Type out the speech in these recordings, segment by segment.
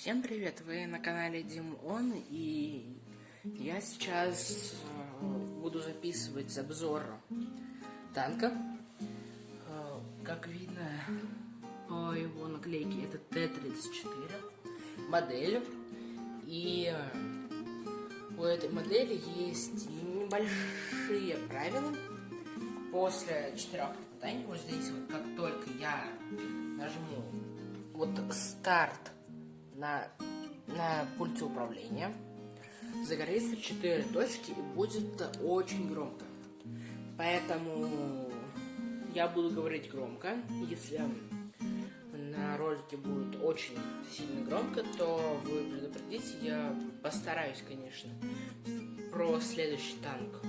Всем привет! Вы на канале Дим Он, и я сейчас э, буду записывать обзор танка. Э, как видно по его наклейке, это Т-34 модель. И у этой модели есть небольшие правила. После четырех испытаний, вот здесь вот, как только я нажму вот старт на, на пульте управления, загорится 4 точки и будет очень громко. Поэтому я буду говорить громко. Если на ролике будет очень сильно громко, то вы предупредите. Я постараюсь, конечно, про следующий танк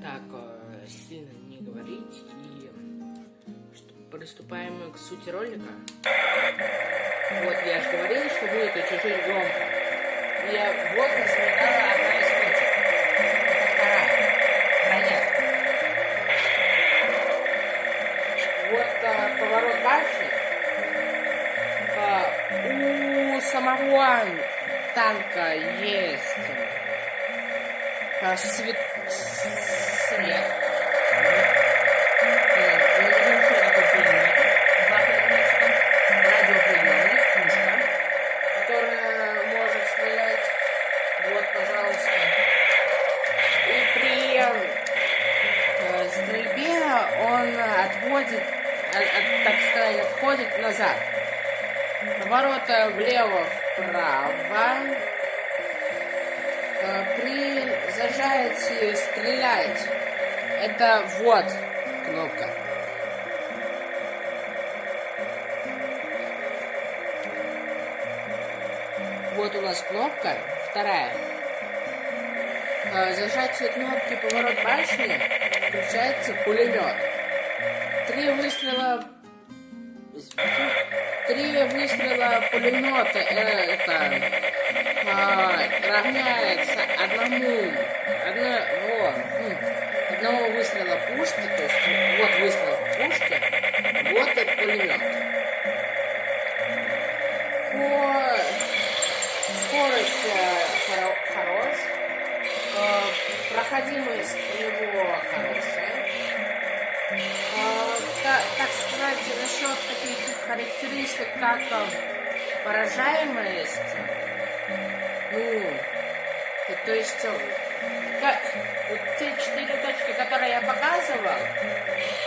так э, сильно не говорить. И приступаем к сути ролика. Вот, я же говорил, что будет чуть-чуть громко. Я вот возникала одна из точек. Это вторая. Броня. Вот а, поворот башни. А, у самого танка есть а, свет сказать, отходит назад. Поворота влево-вправо. Э, при зажатии стрелять. Это вот кнопка. Вот у нас кнопка, вторая. Э, зажатие кнопки поворот башни включается пулемет. Три выстрела... Три выстрела пулемета это а, равняется одному одного, ну, одного выстрела пушки, то есть вот выстрел пушки, так сказать, насчет таких характеристик, как поражаемость, ну, то есть, как, вот те четыре точки, которые я показывал,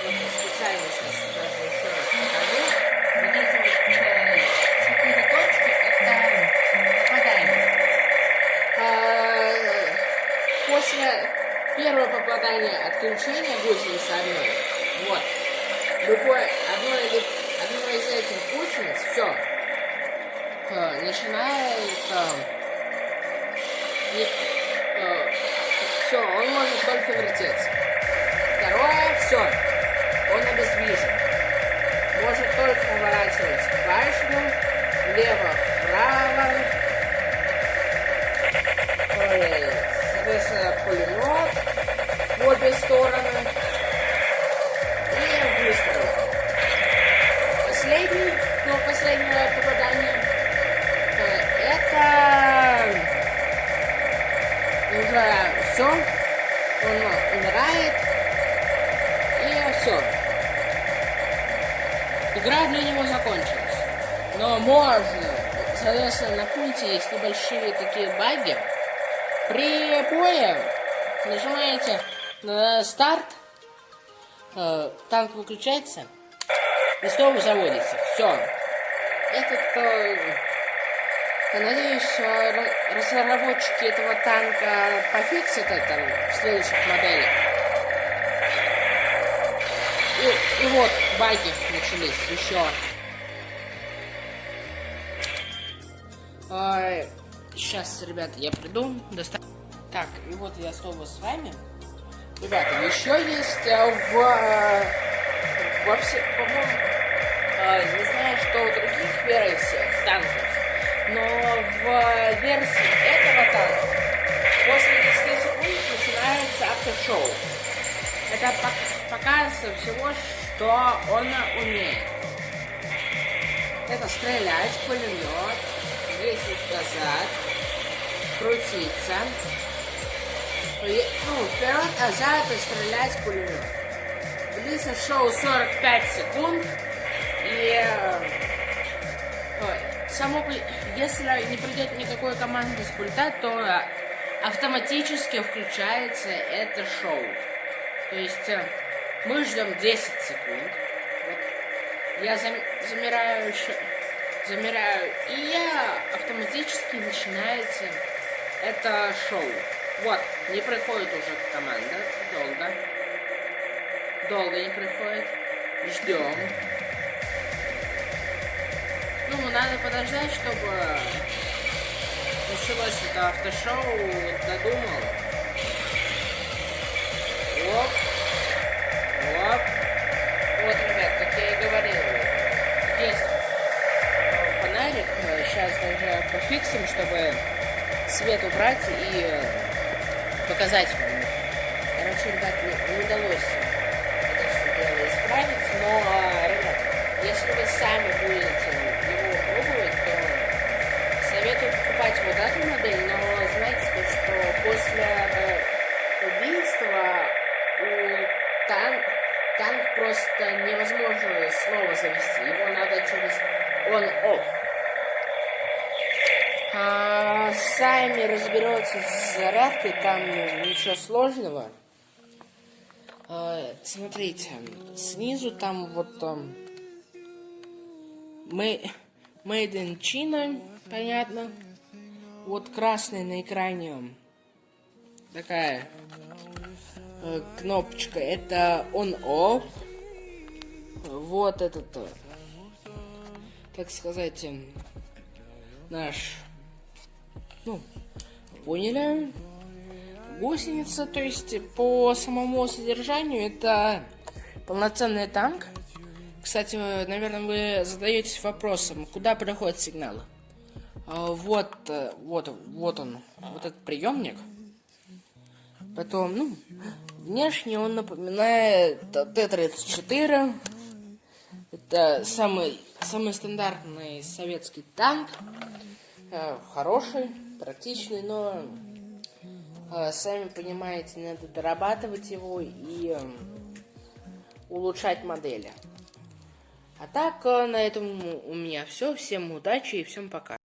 вот специально сейчас даже еще раз покажу, вот эти вот э, четыре точки, это попадание. А, после первого попадания отключения гусеницы одной, любой, одно, или, одно из этих гусениц, все, э, начинает, э, э, все, он может только вертеться. Второе, все, он обездвижен. Может только поворачивать башню, влево, вправо, соответственно, пулемет в обе стороны. Игра для него закончилась. Но можно, соответственно, на пульте есть небольшие такие баги. При бое нажимаете на старт, э, танк выключается, и снова заводится. Все. Этот, э, я надеюсь, разработчики этого танка пофиксят это в следующих моделях. И, вот баги начались еще. А, сейчас, ребята, я приду. Доста... Так, и вот я снова с вами. Ребята, еще есть э, в э, вообще, по-моему, э, не знаю, что в других версиях танков, но в версии этого танка после 10 секунд начинается автошоу. Это показывается всего, что он умеет. Это стрелять, пулемет, есть назад, крутиться, ну, вперед, назад и стрелять пулемет. Длится шоу 45 секунд, и э, само, если не придет никакой команды с пульта, то автоматически включается это шоу. То есть э, мы ждем 10 секунд. Вот. Я зам замираю еще замираю, и я автоматически начинается это шоу. Вот, не приходит уже команда, долго. Долго не приходит. Ждем. Ну, надо подождать, чтобы началось это автошоу, додумал. Пофиксим, чтобы свет убрать и э, показать вам. Короче, ребят, не, не удалось это все дело исправить, но, ребят, если вы сами будете его пробовать, то советую покупать вот эту модель, но знаете, то, что после э, убийства у танк, танк просто невозможно снова завести. Его надо через он-офф. А, сами разберете с зарядкой, там ничего сложного. А, смотрите, снизу там вот там Made in China, понятно. Вот красный на экране такая э, кнопочка. Это on-off. Вот этот, э, так сказать, э, наш ну, поняли. Гусеница, то есть по самому содержанию это полноценный танк. Кстати, наверное, вы задаетесь вопросом, куда приходит сигнал. А, вот, э, вот, вот он, вот этот приемник. Потом, ну, внешне он напоминает Т-34. Это самый, самый стандартный советский танк. Э, хороший практичный, но э, сами понимаете, надо дорабатывать его и э, улучшать модели. А так, э, на этом у меня все. Всем удачи и всем пока.